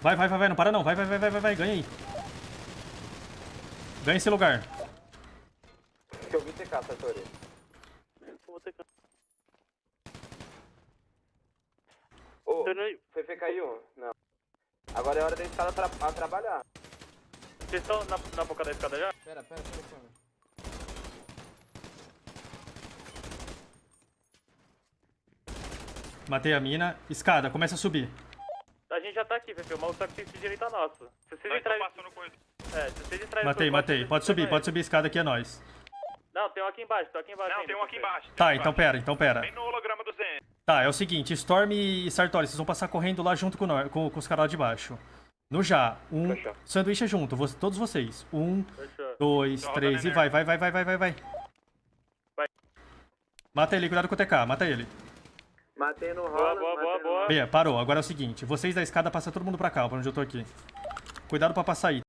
Vai, vai, vai, vai, não para não. Vai, vai, vai, vai, vai, vai. ganha aí. Ganha esse lugar. Que eu vi TK, Sartori. Vou ter que... Ô, Peraí, foi FKI1? Não. Agora é hora da escada tra a trabalhar. Vocês estão na, na boca da escada já? Pera, pera, pera, pera. Matei a mina. Escada, começa a subir. A gente já tá aqui, Fefe. O maluco tá com de direita nossa. Se vocês Nós entrarem... passando. É, se vocês entrarem... Matei, matei. Pode subir, pode subir a escada aqui, é nóis. Não, tem um aqui embaixo, tem um aqui embaixo Não, ainda, tem um aqui embaixo. Tá, então pera, então pera. Bem no holograma do Zen. Tá, é o seguinte, Storm e Sartori, vocês vão passar correndo lá junto com, nós, com, com os caras lá de baixo. No já, um Fechou. sanduíche junto, vo- todos vocês. Um, Fechou. dois, Tô três e vai, vai, vai, vai, vai, vai, vai. Vai. Mata ele, cuidado com o TK, mata ele. Matei no Boa, rola. boa, boa, no boa. Bia, parou. Agora é o seguinte, vocês da escada passam todo mundo pra cá, pra onde eu tô aqui. Cuidado pra passar aí.